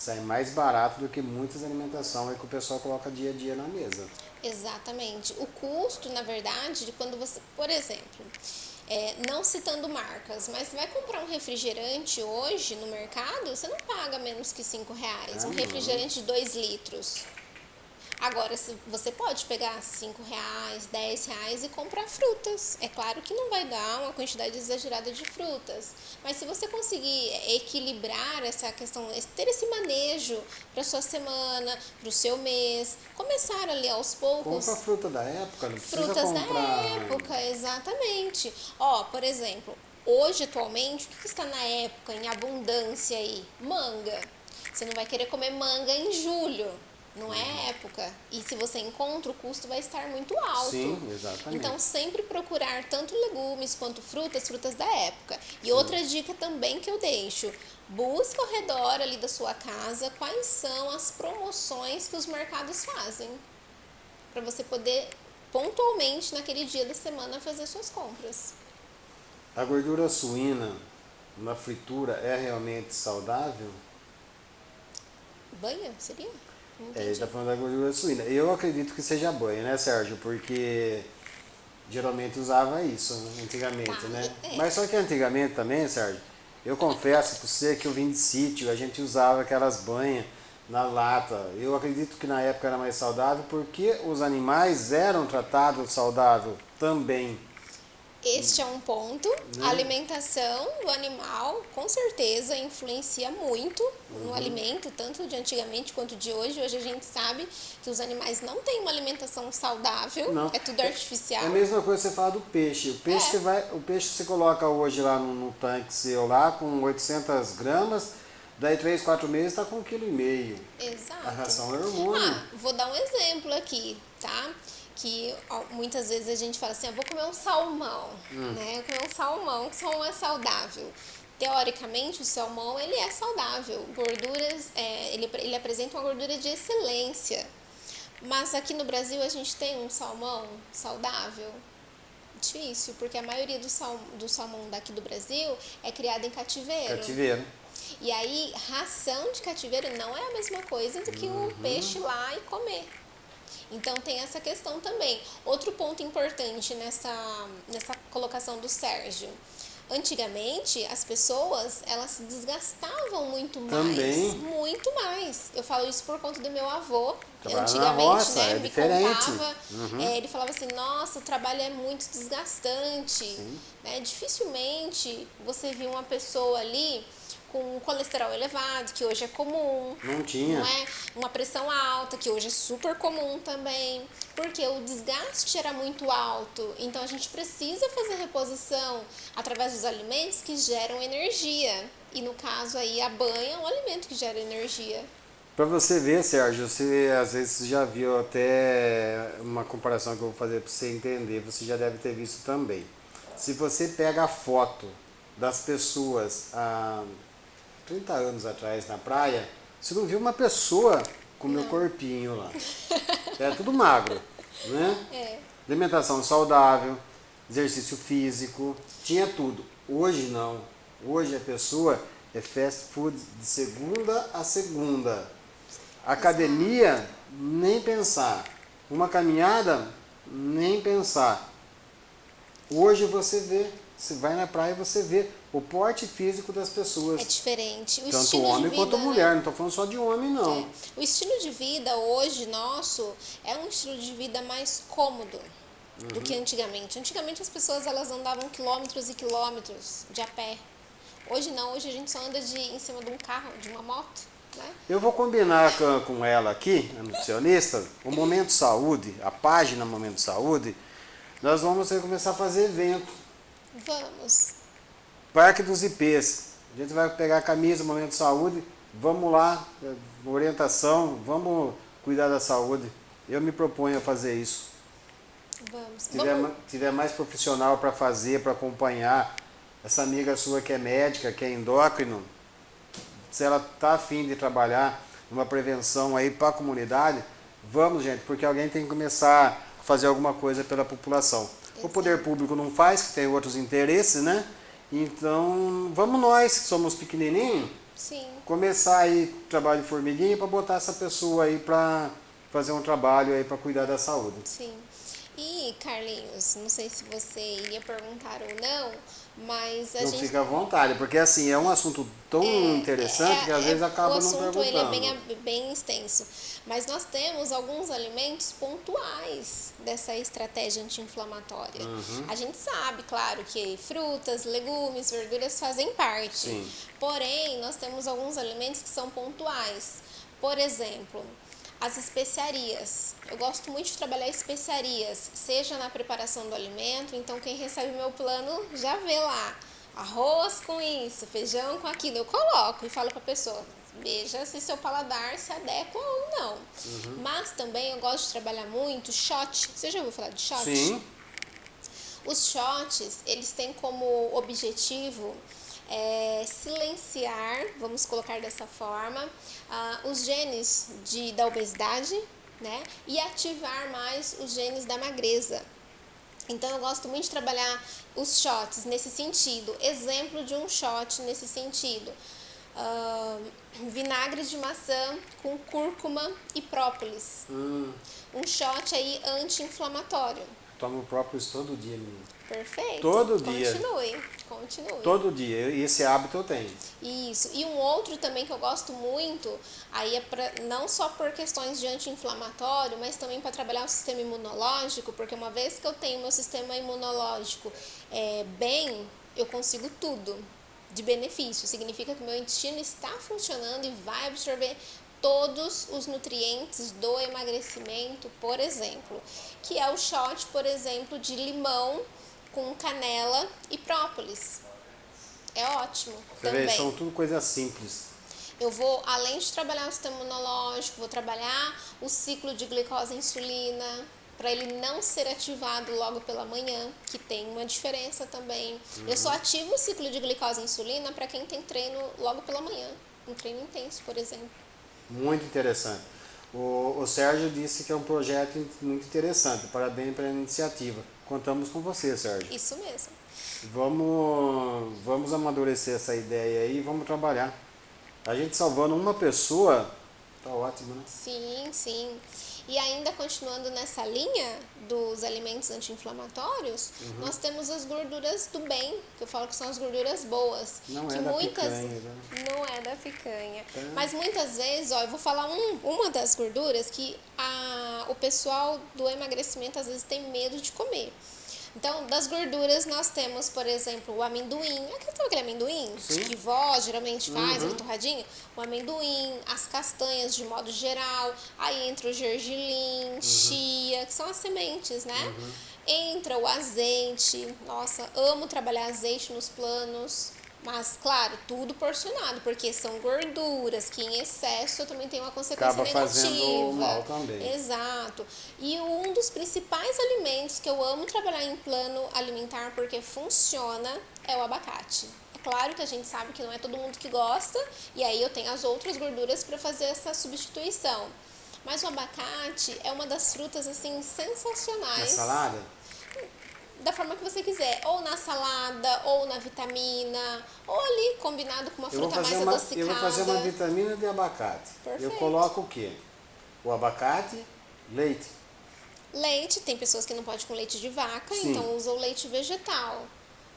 sai mais barato do que muitas alimentações que o pessoal coloca dia a dia na mesa. Exatamente. O custo, na verdade, de quando você, por exemplo, é, não citando marcas, mas você vai comprar um refrigerante hoje no mercado, você não paga menos que 5 reais. Ah, um refrigerante de 2 litros. Agora, você pode pegar 5 reais, 10 reais e comprar frutas. É claro que não vai dar uma quantidade exagerada de frutas, mas se você conseguir equilibrar essa questão, ter esse manejo para sua semana, para o seu mês, começar ali aos poucos. Compra fruta da época, não precisa Frutas comprar... da época, exatamente. Ó, por exemplo, hoje atualmente, o que está na época em abundância aí? Manga. Você não vai querer comer manga em julho não é época. E se você encontra, o custo vai estar muito alto. Sim, exatamente. Então, sempre procurar tanto legumes quanto frutas, frutas da época. E Sim. outra dica também que eu deixo: busca ao redor ali da sua casa quais são as promoções que os mercados fazem. Para você poder pontualmente naquele dia da semana fazer suas compras. A gordura suína na fritura é realmente saudável? Banha, seria? É, ele está falando da gordura suína. Eu acredito que seja banho, né, Sérgio? Porque geralmente usava isso antigamente, tá, né? É. Mas só que antigamente também, Sérgio, eu confesso para você que eu vim de sítio, a gente usava aquelas banhas na lata. Eu acredito que na época era mais saudável porque os animais eram tratados saudável também. Este é um ponto. Né? A alimentação do animal, com certeza, influencia muito uhum. no alimento, tanto de antigamente quanto de hoje. Hoje a gente sabe que os animais não têm uma alimentação saudável, não. é tudo artificial. É a mesma coisa que você fala do peixe. O peixe, é. você, vai, o peixe você coloca hoje lá no, no tanque seu, lá com 800 gramas, daí 3, 4 meses está com 1,5 kg. Exato. A ração é hormônio. Ah, vou dar um exemplo aqui, tá? Que muitas vezes a gente fala assim, eu vou comer um salmão, hum. né? Eu comer um salmão, que salmão é saudável. Teoricamente, o salmão, ele é saudável. Gorduras, é, ele, ele apresenta uma gordura de excelência. Mas aqui no Brasil, a gente tem um salmão saudável? Difícil, porque a maioria do, sal, do salmão daqui do Brasil é criado em cativeiro. Cativeiro. E aí, ração de cativeiro não é a mesma coisa do que o uhum. peixe lá e comer. Então tem essa questão também. Outro ponto importante nessa, nessa colocação do Sérgio. Antigamente, as pessoas, elas se desgastavam muito mais. Também. Muito mais. Eu falo isso por conta do meu avô. Trabalha antigamente, roça, né, é me diferente. contava, uhum. é, ele falava assim, nossa, o trabalho é muito desgastante. Né? Dificilmente você viu uma pessoa ali com colesterol elevado, que hoje é comum. Não tinha. Não é? Uma pressão alta, que hoje é super comum também. Porque o desgaste era muito alto. Então a gente precisa fazer reposição através dos alimentos que geram energia. E no caso aí a banha é um alimento que gera energia. Para você ver, Sérgio, você às vezes já viu até uma comparação que eu vou fazer para você entender, você já deve ter visto também. Se você pega a foto das pessoas há 30 anos atrás na praia, você não viu uma pessoa com meu corpinho lá. É tudo magro, né? É. Alimentação saudável, exercício físico, tinha tudo. Hoje não. Hoje a pessoa é fast food de segunda a segunda. Academia, nem pensar. Uma caminhada, nem pensar. Hoje você vê, você vai na praia e você vê o porte físico das pessoas. É diferente. O tanto estilo homem de vida, quanto né? mulher, não estou falando só de homem não. É. O estilo de vida hoje nosso é um estilo de vida mais cômodo do que antigamente. Antigamente as pessoas elas andavam quilômetros e quilômetros de a pé. Hoje não, hoje a gente só anda de, em cima de um carro, de uma moto, né? Eu vou combinar com, com ela aqui, a nutricionista, o Momento Saúde, a página Momento Saúde, nós vamos começar a fazer evento. Vamos. Parque dos IPs. A gente vai pegar a camisa Momento Saúde, vamos lá, orientação, vamos cuidar da saúde. Eu me proponho a fazer isso. Vamos. Se tiver, Vamos. tiver mais profissional para fazer, para acompanhar, essa amiga sua que é médica, que é endócrino, se ela está afim de trabalhar uma prevenção aí para a comunidade, vamos, gente, porque alguém tem que começar a fazer alguma coisa pela população. O poder público não faz, que tem outros interesses, né? Então, vamos nós, que somos pequenininhos, Sim. começar aí trabalho de formiguinha para botar essa pessoa aí para fazer um trabalho aí para cuidar da saúde. Sim. E, Carlinhos, não sei se você iria perguntar ou não, mas a Não gente. fica à vontade, porque assim, é um assunto tão interessante É, que às é, vezes acaba o não assunto perguntando. ele é bem, bem extenso. Mas nós temos alguns alimentos pontuais dessa estratégia anti-inflamatória. Uhum. A gente sabe, claro, que frutas, legumes, verduras fazem parte. Sim. Porém, nós temos alguns alimentos que são pontuais. Por exemplo, as especiarias. Eu gosto muito de trabalhar especiarias, seja na preparação do alimento, então quem recebe meu plano já vê lá. Arroz com isso, feijão com aquilo. Eu coloco e falo para a pessoa, veja se seu paladar se adequa ou não. Mas também eu gosto de trabalhar muito shot. Você já ouviu falar de shot? Sim, Os shots, eles têm como objetivo é, silenciar, vamos colocar dessa forma, ah, os genes de, da obesidade, né? E ativar mais os genes da magreza. Então eu gosto muito de trabalhar os shots nesse sentido. Exemplo de um shot nesse sentido. Ah, vinagre de maçã com cúrcuma e própolis. hum, Um shot aí anti-inflamatório. tomo própolis todo dia, menino. Perfeito. Todo dia. Continue, continue. Todo dia, e esse hábito eu tenho. Isso. E um outro também que eu gosto muito, aí é pra, não só por questões de anti-inflamatório, mas também para trabalhar o sistema imunológico, porque uma vez que eu tenho meu sistema imunológico é, bem, eu consigo tudo de benefício. Significa que meu intestino está funcionando e vai absorver todos os nutrientes do emagrecimento, por exemplo, que é o shot, por exemplo, de limão com canela e própolis. É ótimo Você também. vê, são tudo coisas simples. Eu vou, além de trabalhar o sistema imunológico, vou trabalhar o ciclo de glicose e insulina, para ele não ser ativado logo pela manhã, que tem uma diferença também. Eu só ativo o ciclo de glicose e insulina para quem tem treino logo pela manhã, um treino intenso, por exemplo. Muito interessante. O, o Sérgio disse que é um projeto muito interessante. Parabéns pela iniciativa. Contamos com você, Sérgio. Isso mesmo. Vamos, vamos amadurecer essa ideia aí e vamos trabalhar. A gente salvando uma pessoa, tá ótimo, né? Sim, sim. E ainda continuando nessa linha dos alimentos anti-inflamatórios, Uhum. nós temos as gorduras do bem, que eu falo que são as gorduras boas. Não que é da muitas picanha, né? Não é da picanha. Tá. Mas muitas vezes, ó, eu vou falar um, uma das gorduras que a, o pessoal do emagrecimento às vezes tem medo de comer. Então, das gorduras nós temos, por exemplo, o amendoim. Aquele, aquele amendoim Sim. que vó geralmente faz, Uhum. torradinho? O amendoim, as castanhas de modo geral. Aí entra o gergelim, Uhum. chia, que são as sementes, né? Entra o azeite. Nossa, amo trabalhar azeite nos planos. Mas, claro, tudo porcionado, porque são gorduras que em excesso também tem uma consequência Acaba negativa. fazendo mal também. Exato. E um dos principais alimentos que eu amo trabalhar em plano alimentar porque funciona é o abacate. É claro que a gente sabe que não é todo mundo que gosta, e aí eu tenho as outras gorduras para fazer essa substituição. Mas o abacate é uma das frutas assim Na sensacionais salada? Da forma que você quiser, ou na salada, ou na vitamina, ou ali combinado com uma Eu fruta mais uma, adocicada. eu vou fazer uma vitamina de abacate. Eu Perfeito. coloco o quê? O abacate, leite. Leite, tem pessoas que não podem com leite de vaca, Sim. então usa o leite vegetal.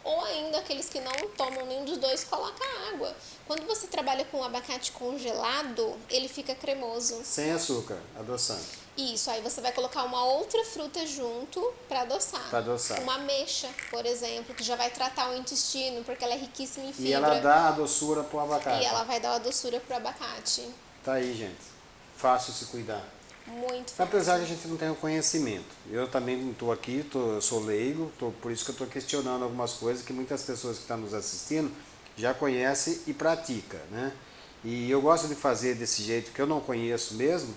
Ou ainda aqueles que não tomam nenhum dos dois, coloca água. Quando você trabalha com abacate congelado, ele fica cremoso. Sem açúcar, adoçante. Isso, aí você vai colocar uma outra fruta junto para adoçar. Pra adoçar. Uma ameixa, por exemplo, que já vai tratar o intestino, porque ela é riquíssima em fibra. E ela dá a doçura pro abacate. E ela vai dar uma doçura pro abacate. Tá aí, gente. Fácil se cuidar. Muito fácil. Apesar que a gente não tem o conhecimento. Eu também não estou aqui, tô, sou leigo, tô, por isso que eu estou questionando algumas coisas que muitas pessoas que estão nos assistindo já conhecem e praticam, né? E eu gosto de fazer desse jeito que eu não conheço mesmo,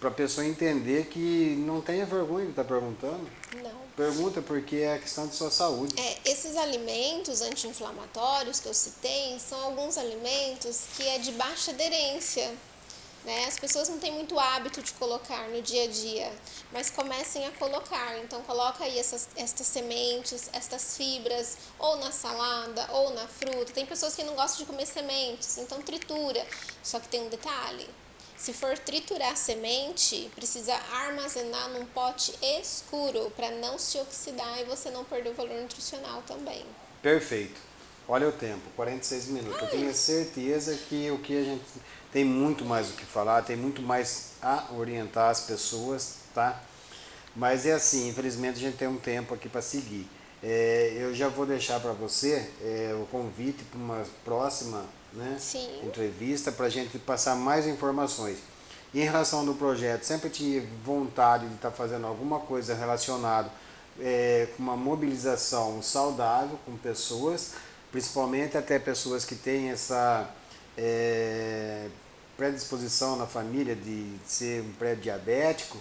para a pessoa entender que não tenha vergonha de estar perguntando. Não. Pergunta porque é questão de sua saúde. É, esses alimentos anti-inflamatórios que eu citei são alguns alimentos que é de baixa aderência. Né? As pessoas não têm muito hábito de colocar no dia a dia, mas comecem a colocar. Então coloca aí essas, estas sementes, estas fibras, ou na salada, ou na fruta. Tem pessoas que não gostam de comer sementes, então tritura. Só que tem um detalhe. Se for triturar semente, precisa armazenar num pote escuro para não se oxidar e você não perder o valor nutricional também. Perfeito. Olha o tempo, 46 minutos. Eu tenho certeza que o que a gente tem muito mais o que falar, tem muito mais a orientar as pessoas, tá? Mas é assim, infelizmente a gente tem um tempo aqui para seguir. É, eu já vou deixar para você é, o convite para uma próxima né, Sim. entrevista para a gente passar mais informações. Em relação do projeto, sempre tive vontade de estar fazendo alguma coisa relacionada é, com uma mobilização saudável com pessoas, principalmente até pessoas que têm essa é, predisposição na família de ser um pré-diabético,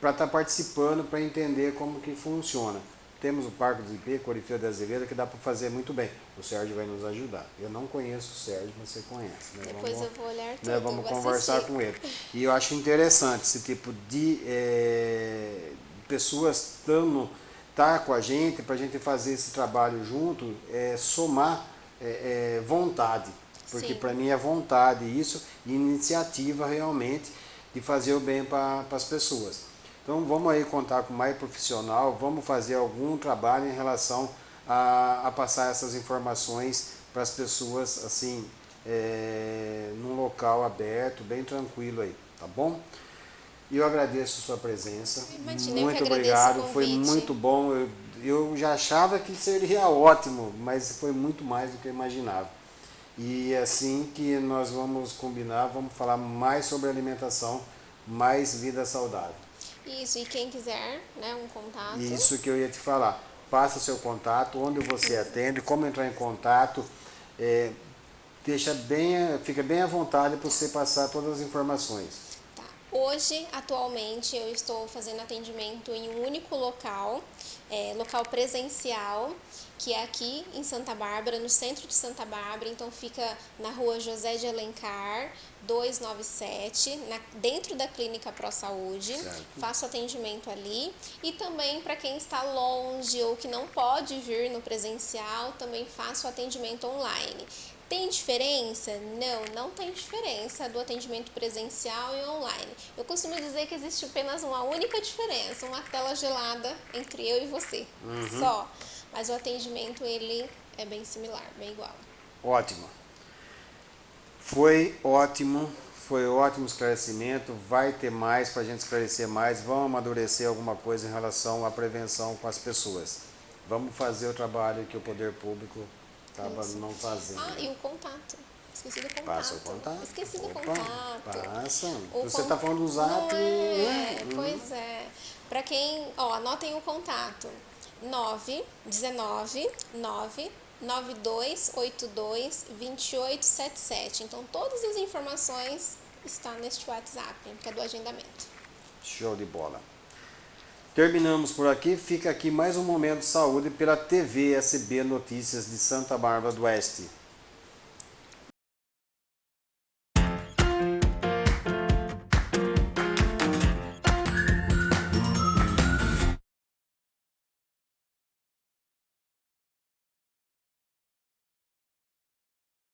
para estar participando, para entender como que funciona. Temos o Parque do IP, Corifeu da Azevedo, que dá para fazer muito bem. O Sérgio vai nos ajudar. Eu não conheço o Sérgio, mas você conhece. Né? Depois Vamos- eu vou olhar tudo. né, vamos conversar assistir. com ele. E eu acho interessante esse tipo de é, pessoas estando tá com a gente para a gente fazer esse trabalho junto, é, somar é, é, vontade, porque para mim é vontade isso e iniciativa realmente de fazer o bem para as pessoas. Então vamos aí contar com mais profissional, vamos fazer algum trabalho em relação a, a passar essas informações para as pessoas assim é, num local aberto, bem tranquilo aí, tá bom? Eu agradeço a sua presença. Imagina, muito obrigado, foi muito bom. Eu, eu já achava que seria ótimo, mas foi muito mais do que eu imaginava. E assim que nós vamos combinar, vamos falar mais sobre alimentação, mais vida saudável. Isso, e quem quiser, né, um contato. Isso que eu ia te falar. Passa seu contato, onde você atende, como entrar em contato. é, deixa bem, fica bem à vontade para você passar todas as informações. Hoje, atualmente, eu estou fazendo atendimento em um único local, é, local presencial, que é aqui em Santa Bárbara, no centro de Santa Bárbara. Então, fica na rua José de Alencar, 297, na, dentro da Clínica Pro Saúde. Certo. Faço atendimento ali. E também para quem está longe ou que não pode vir no presencial, também faço atendimento online. Tem diferença? Não, não tem diferença do atendimento presencial e online. Eu costumo dizer que existe apenas uma única diferença, uma tela gelada entre eu e você, só. Mas o atendimento ele é bem similar, bem igual. Ótimo. Foi ótimo, foi ótimo esclarecimento. Vai ter mais para a gente esclarecer mais. Vamos amadurecer alguma coisa em relação à prevenção com as pessoas. Vamos fazer o trabalho que o poder público estava não fazendo. Ah, e o contato. Esqueci do contato. Passa o contato. Esqueci do Opa, contato. Passa. O Você está falando do zap. É, né? Hum. pois é. Pra quem, ó, anotem o contato. 9 19 9 9282 2877. Então todas as informações estão neste WhatsApp, que é do agendamento. Show de bola. Terminamos por aqui. Fica aqui mais um momento de saúde pela TV SB Notícias de Santa Bárbara do Oeste.